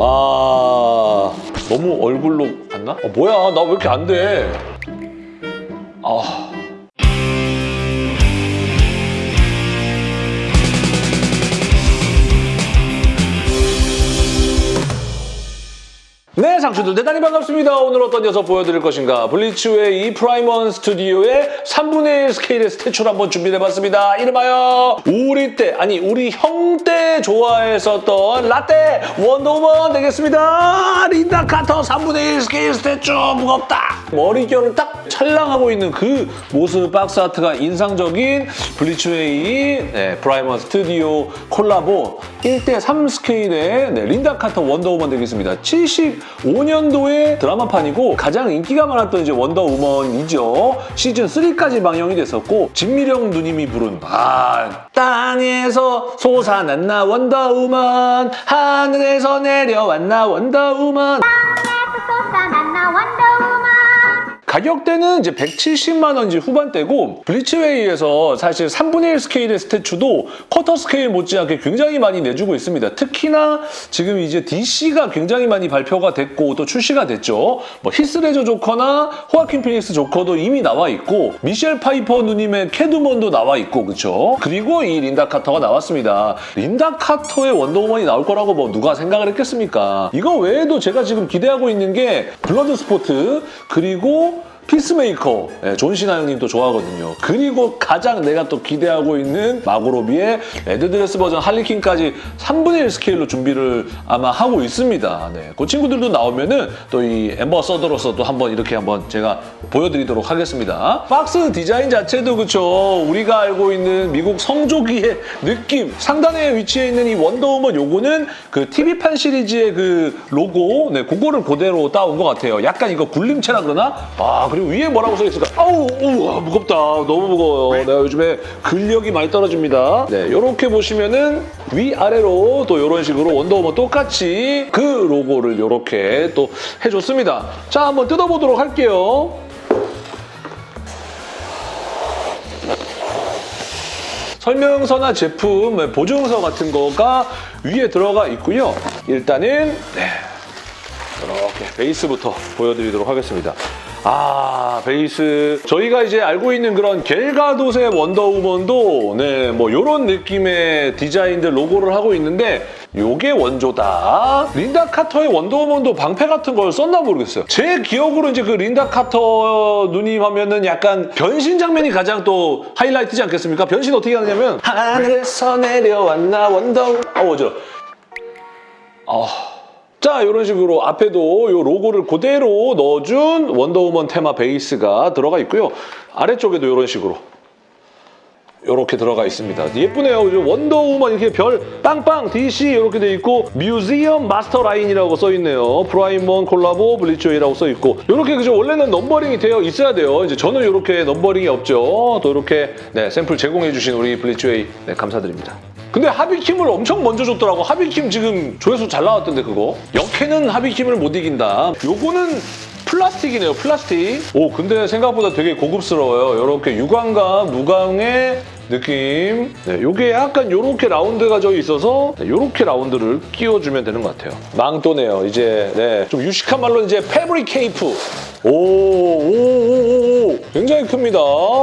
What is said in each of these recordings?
아 너무 얼굴로 갔나? 아, 뭐야 나 왜 이렇게 안 돼? 상추들 대단히 반갑습니다. 오늘 어떤 녀석 보여드릴 것인가? 블리츠웨이 프라임 원 스튜디오의 3분의 1 스케일의 statue를 한번 준비해봤습니다. 이름하여 우리 때, 아니 우리 형 때 좋아했었던 라떼 원더우먼 되겠습니다. 린다 카터 3분의 1 스케일 statue 무겁다. 머리결을 딱 찰랑하고 있는 그 모습 box art가 인상적인 블리츠웨이 네, 프라임 원 스튜디오 콜라보 1대3 스케일의 네, 린다 카터 원더우먼 되겠습니다. 75년도의 드라마판이고 가장 인기가 많았던 이제 원더우먼이죠. 시즌 3까지 방영이 됐었고 진미령 누님이 부른 아 땅에서 솟아났나 원더우먼 하늘에서 내려왔나 원더우먼 쏟아났나 원더우먼 가격대는 이제 170만 원 이제 후반대고 블리츠웨이에서 사실 3분의 1 스케일의 스태츄도 쿼터 스케일 못지않게 굉장히 많이 내주고 있습니다. 특히나 지금 이제 DC가 굉장히 많이 발표가 됐고 또 출시가 됐죠. 뭐 히스레저 조커나 호아킨 피닉스 조커도 이미 나와 있고 미셸 파이퍼 누님의 캣우먼도 나와 있고 그렇죠. 그리고 이 린다 카터가 나왔습니다. 린다 카터의 원더우먼이 나올 거라고 뭐 누가 생각을 했겠습니까? 이거 외에도 제가 지금 기대하고 있는 게 블러드 스포트 그리고 피스메이커, 예, 존 시나 형님도 좋아하거든요. 그리고 가장 내가 또 기대하고 있는 마고 로비의 red dress 버전 할리퀸까지 3분의 1 스케일로 준비를 아마 하고 있습니다. 네, 그 친구들도 나오면 은 또 이 ambassador로서 또 한번 이렇게 한번 제가 보여드리도록 하겠습니다. 박스 디자인 자체도 그쵸. 우리가 알고 있는 미국 성조기의 느낌. 상단에 위치해 있는 이 원더우먼 요거는 그 TV판 시리즈의 그 로고, 네, 그거를 그대로 따온 것 같아요. 약간 이거 굴림체라 그러나? 아, 그리고 위에 뭐라고 써있을까? 아우, 우와, 무겁다. 너무 무거워요. 내가 요즘에 근력이 많이 떨어집니다. 네, 이렇게 보시면은 위아래로 또 이런 식으로 원더우먼 똑같이 그 로고를 이렇게 또 해줬습니다. 자, 한번 뜯어보도록 할게요. 설명서나 제품, 보증서 같은 거가 위에 들어가 있고요. 일단은 네, 이렇게 베이스부터 보여드리도록 하겠습니다. 아 베이스 저희가 이제 알고 있는 그런 겔가도의 원더우먼도 네뭐 이런 느낌의 디자인들 로고를 하고 있는데 요게 원조다. 린다 카터의 원더우먼도 방패 같은 걸 썼나 모르겠어요. 제 기억으로 이제 그 린다 카터 누님 하면은 약간 변신 장면이 가장 또 하이라이트지 않겠습니까? 변신 어떻게 하느냐면 하늘에서 내려왔나 원더우 아 어지러. 아. 자 이런 식으로 앞에도 이 로고를 그대로 넣어준 원더우먼 테마 베이스가 들어가 있고요. 아래쪽에도 이런 식으로 이렇게 들어가 있습니다. 예쁘네요. 원더우먼 이렇게 별 빵빵 DC 이렇게 돼 있고 뮤지엄 마스터 라인이라고 써 있네요. 프라임원 콜라보 블리츠웨이라고 써 있고 이렇게 그죠 원래는 넘버링이 되어 있어야 돼요. 이제 저는 이렇게 넘버링이 없죠. 또 이렇게 네, 샘플 제공해 주신 우리 블리츠웨이 네, 감사드립니다. 근데 하비킴을 엄청 먼저 줬더라고. 하비킴 지금 조회수 잘 나왔던데 그거. 역해는 하비킴을 못 이긴다. 요거는 플라스틱이네요, 플라스틱. 오, 근데 생각보다 되게 고급스러워요. 이렇게 유광과 무광의 느낌. 네, 요게 약간 요렇게 라운드가 져 있어서 네, 요렇게 라운드를 끼워주면 되는 것 같아요. 망토네요. 이제 네, 좀 유식한 말로 이제 fabric 케이프. 오, 오, 오, 오. 굉장히 큽니다.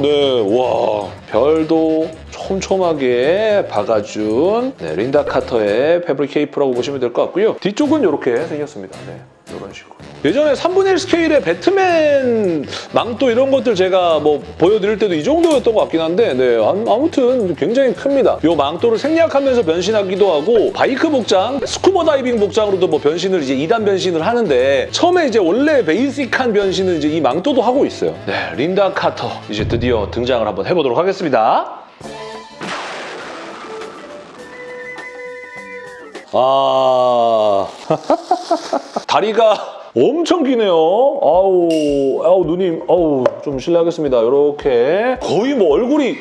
네, 와. 별도 촘촘하게 박아준 네, 린다 카터의 fabric 케이프라고 보시면 될 것 같고요. 뒤쪽은 이렇게 생겼습니다. 네, 이런 식으로. 예전에 3분의 1 스케일의 배트맨 망토 이런 것들 제가 뭐 보여드릴 때도 이 정도였던 것 같긴 한데 네, 아무튼 굉장히 큽니다. 이 망토를 생략하면서 변신하기도 하고 바이크 복장, 스쿠버 다이빙 복장으로도 뭐 변신을 이제 2단 변신을 하는데 처음에 이제 원래 basic한 변신을 이제 이 망토도 하고 있어요. 네, 린다 카터 이제 드디어 등장을 한번 해보도록 하겠습니다. 아 다리가 엄청 기네요. 아우, 아우 누님, 아우 좀 실례하겠습니다. 이렇게 거의 뭐 얼굴이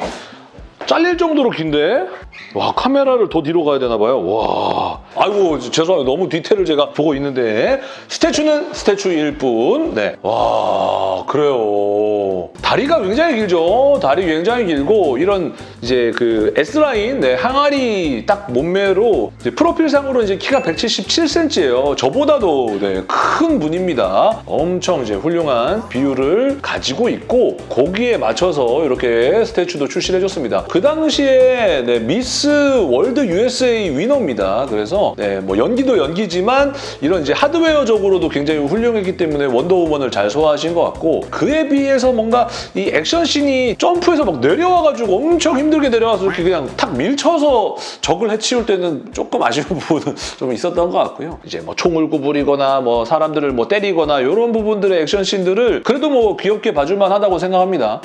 잘릴 정도로 긴데 와 카메라를 더 뒤로 가야 되나 봐요. 와 아이고 죄송해요. 너무 디테일을 제가 보고 있는데 statue는 statue일 뿐. 네. 와 그래요. 다리가 굉장히 길죠. 다리 굉장히 길고 이런 이제 그 S 라인 네, 항아리 딱 몸매로 이제 프로필상으로 이제 키가 177cm예요. 저보다도 네, 큰 분입니다. 엄청 이제 훌륭한 비율을 가지고 있고 거기에 맞춰서 이렇게 스태츄도 출시를 해줬습니다. 그 당시에 네, 미스 월드 USA 위너입니다. 그래서 네, 뭐 연기도 연기지만 이런 이제 하드웨어적으로도 굉장히 훌륭했기 때문에 원더우먼을 잘 소화하신 것 같고 그에 비해서 뭔가 이 액션씬이 점프해서 막 내려와가지고 엄청 힘들게 내려와서 이렇게 그냥 탁 밀쳐서 적을 해치울 때는 조금 아쉬운 부분은 좀 있었던 것 같고요. 이제 뭐 총을 구부리거나 뭐 사람들을 뭐 때리거나 이런 부분들의 액션씬들을 그래도 뭐 귀엽게 봐줄만 하다고 생각합니다.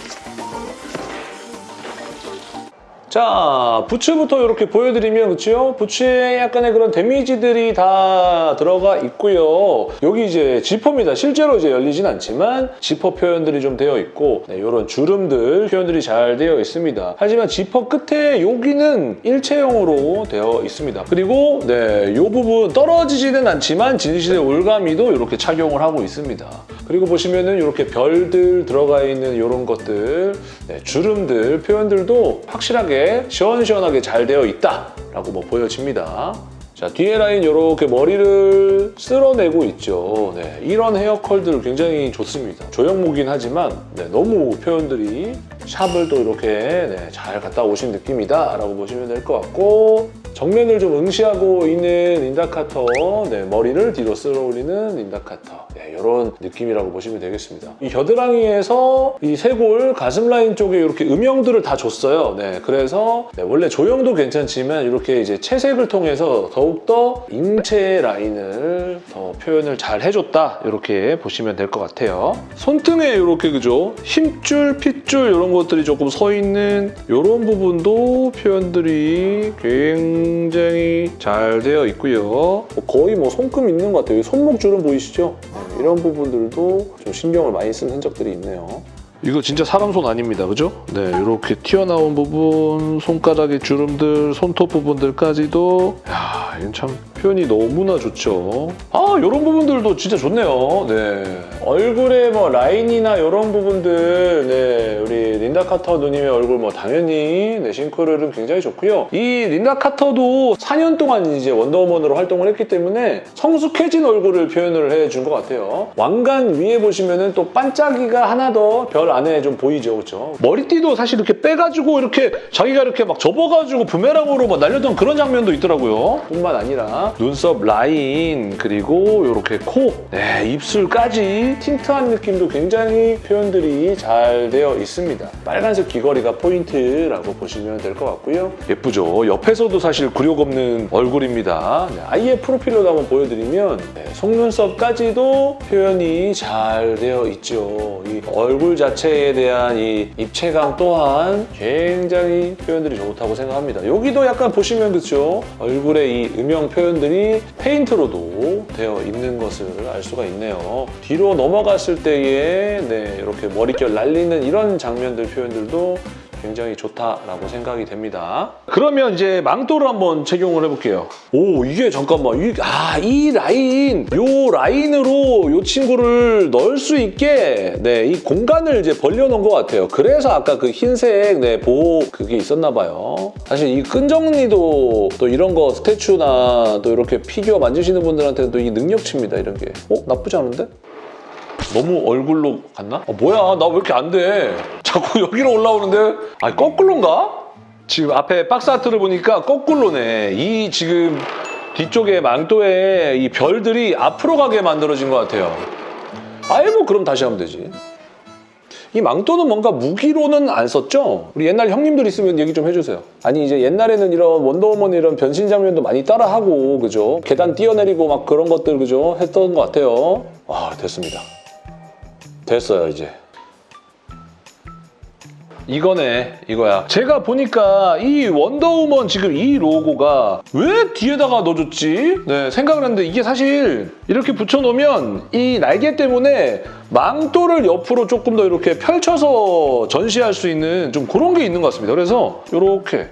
자, 부츠부터 이렇게 보여드리면 그렇죠? 부츠에 약간의 그런 데미지들이 다 들어가 있고요. 여기 이제 지퍼입니다. 실제로 이제 열리진 않지만 지퍼 표현들이 좀 되어 있고 네, 이런 주름들 표현들이 잘 되어 있습니다. 하지만 지퍼 끝에 여기는 일체형으로 되어 있습니다. 그리고 네, 이 부분 떨어지지는 않지만 진실의 올가미도 이렇게 착용을 하고 있습니다. 그리고 보시면은 이렇게 별들 들어가 있는 이런 것들, 네, 주름들, 표현들도 확실하게 시원시원하게 잘 되어 있다라고 뭐 보여집니다. 자, 뒤에 라인 이렇게 머리를 쓸어내고 있죠. 네, 이런 hair curl들 굉장히 좋습니다. 조형물이긴 하지만 네, 너무 표현들이 샵을 또 이렇게 네, 잘 갔다 오신 느낌이다 라고 보시면 될 것 같고 정면을 좀 응시하고 있는 린다 카터 네, 머리를 뒤로 쓸어 올리는 린다 카터 네, 이런 느낌이라고 보시면 되겠습니다. 이 겨드랑이에서 이 쇄골 가슴 라인 쪽에 이렇게 음영들을 다 줬어요. 네, 그래서 네, 원래 조형도 괜찮지만 이렇게 이제 채색을 통해서 더욱더 인체 라인을 더 표현을 잘 해줬다 이렇게 보시면 될 것 같아요. 손등에 이렇게 그죠 힘줄, 핏줄 이런 것들이 조금 서 있는 이런 부분도 표현들이 굉장히 잘 되어 있고요. 거의 뭐 손금 있는 것 같아요. 손목 주름 보이시죠? 네, 이런 부분들도 좀 신경을 많이 쓴 흔적들이 있네요. 이거 진짜 사람 손 아닙니다. 그죠? 네, 이렇게 튀어나온 부분, 손가락의 주름들, 손톱 부분들까지도 야, 이건 참 표현이 너무나 좋죠. 아, 이런 부분들도 진짜 좋네요. 네. 얼굴에 뭐 라인이나 이런 부분들, 네, 우리 린다 카터 누님의 얼굴 뭐 당연히 네, 싱크로율은 굉장히 좋고요. 이 린다 카터도 4년 동안 이제 원더우먼으로 활동을 했기 때문에 성숙해진 얼굴을 표현을 해준 것 같아요. 왕관 위에 보시면은 또 반짝이가 하나 더 별 안에 좀 보이죠, 그렇죠? 머리띠도 사실 이렇게 빼가지고 이렇게 자기가 이렇게 막 접어가지고 부메랑으로 막 날렸던 그런 장면도 있더라고요. 뿐만 아니라 눈썹 라인 그리고 이렇게 코, 네, 입술까지 틴트한 느낌도 굉장히 표현들이 잘 되어 있습니다. 빨간색 귀걸이가 포인트라고 보시면 될 것 같고요. 예쁘죠? 옆에서도 사실 굴욕 없는 얼굴입니다. 네, 아예 프로필로 한번 보여드리면 네, 속눈썹까지도 표현이 잘 되어 있죠. 이 얼굴 자체에 대한 이 입체감 또한 굉장히 표현들이 좋다고 생각합니다. 여기도 약간 보시면 그렇죠? 얼굴의 이 음영 표현 들이 페인트로도 되어 있는 것을 알 수가 있네요. 뒤로 넘어갔을 때에 네, 이렇게 머릿결 날리는 이런 장면들 표현들도 굉장히 좋다라고 생각이 됩니다. 그러면 이제 망토를 한번 착용을 해볼게요. 오 이게 잠깐만 이, 아, 이 라인 요 라인으로 요 친구를 넣을 수 있게 네, 이 공간을 이제 벌려놓은 것 같아요. 그래서 아까 그 흰색 네, 보호 그게 있었나 봐요. 사실 이 끈정리도 또 이런 거 스태츄나 또 이렇게 피규어 만지시는 분들한테는 또 이 능력치입니다 이런 게. 어? 나쁘지 않은데? 너무 얼굴로 갔나? 아, 뭐야 나 왜 이렇게 안 돼? 자꾸 여기로 올라오는데 아니 거꾸로인가? 지금 앞에 박스 아트를 보니까 거꾸로네 이 지금 뒤쪽에 망토에 이 별들이 앞으로 가게 만들어진 것 같아요 아예 뭐 그럼 다시 하면 되지 이 망토는 뭔가 무기로는 안 썼죠? 우리 옛날 형님들 있으면 얘기 좀 해주세요. 아니 이제 옛날에는 이런 원더우먼 이런 변신 장면도 많이 따라하고 그죠? 계단 뛰어내리고 막 그런 것들 그죠? 했던 것 같아요. 아 됐습니다. 됐어요 이제. 이거네 이거야. 제가 보니까 이 원더우먼 지금 이 로고가 왜 뒤에다가 넣어줬지? 네 생각을 했는데 이게 사실 이렇게 붙여놓으면 이 날개 때문에 망토를 옆으로 조금 더 이렇게 펼쳐서 전시할 수 있는 좀 그런 게 있는 것 같습니다. 그래서 이렇게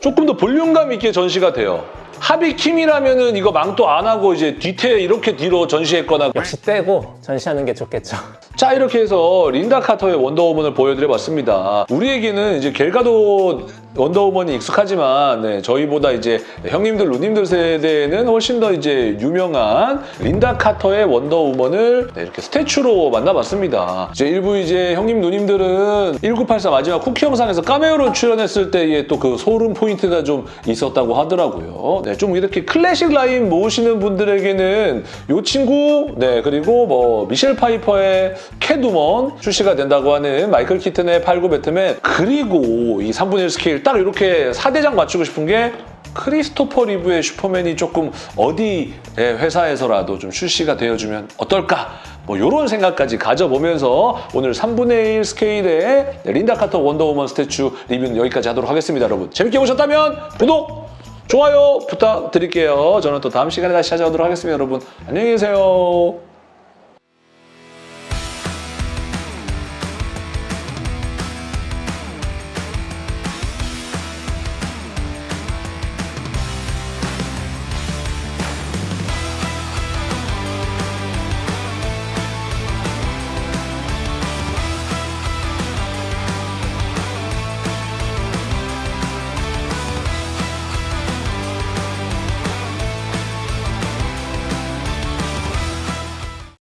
조금 더 볼륨감 있게 전시가 돼요 하비킴이라면은 이거 망도 안 하고 이제 뒤태 이렇게 뒤로 전시했거나 역시 떼고 전시하는 게 좋겠죠. 자 이렇게 해서 린다 카터의 원더우먼을 보여드려봤습니다. 우리에게는 이제 갤 가돗 원더우먼이 익숙하지만 네, 저희보다 이제 형님들, 누님들 세대에는 훨씬 더 이제 유명한 린다 카터의 원더우먼을 네, 이렇게 statue로 만나봤습니다. 이제 일부 이제 형님, 누님들은 1984 마지막 쿠키 영상에서 카메오로 출연했을 때의 또 그 소름 포인트가 좀 있었다고 하더라고요. 네, 좀 이렇게 클래식 라인 모으시는 분들에게는 이 친구, 네 그리고 뭐 미셸 파이퍼의 캣우먼 출시가 된다고 하는 마이클 키튼의 89 배트맨 그리고 이 3분의 1 스케일 딱 이렇게 4대장 맞추고 싶은 게 크리스토퍼 리브의 슈퍼맨이 조금 어디 회사에서라도 좀 출시가 되어주면 어떨까? 뭐 이런 생각까지 가져보면서 오늘 3분의 1 스케일의 린다 카터 원더우먼 statue 리뷰는 여기까지 하도록 하겠습니다, 여러분. 재밌게 보셨다면 구독, 좋아요 부탁드릴게요. 저는 또 다음 시간에 다시 찾아오도록 하겠습니다, 여러분. 안녕히 계세요.